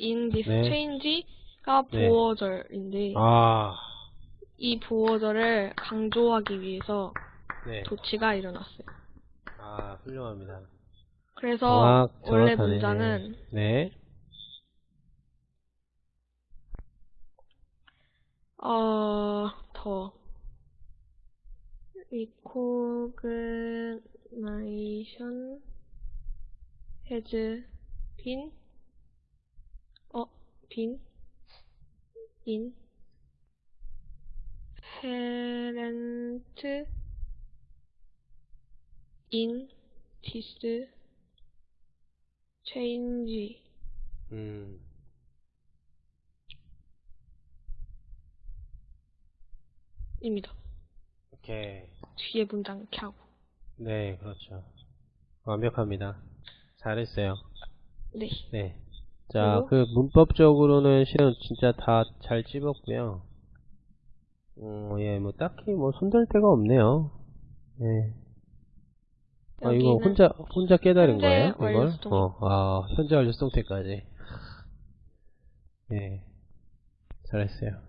in this 네. change가 네. 보어절인데 아, 이 보어절을 강조하기 위해서 네. 조치가 일어났어요. 아, 훌륭합니다. 그래서 정확, 원래. 문장은 네. 어, 더 recognition has been 어, been in parent in this change 음, 입니다. 오케이. 뒤에 문장 이렇게 하고. 네, 그렇죠. 완벽합니다. 잘했어요. 네. 네. 자? 그 문법적으로는 실은 진짜 다 잘 찝었고요. 어, 예, 뭐 딱히 뭐 손댈 데가 없네요. 네. 아, 이거 혼자 혼자 깨달은 거예요? 이걸? 어, 아, 현재 완료 수동태까지. 네. 잘했어요.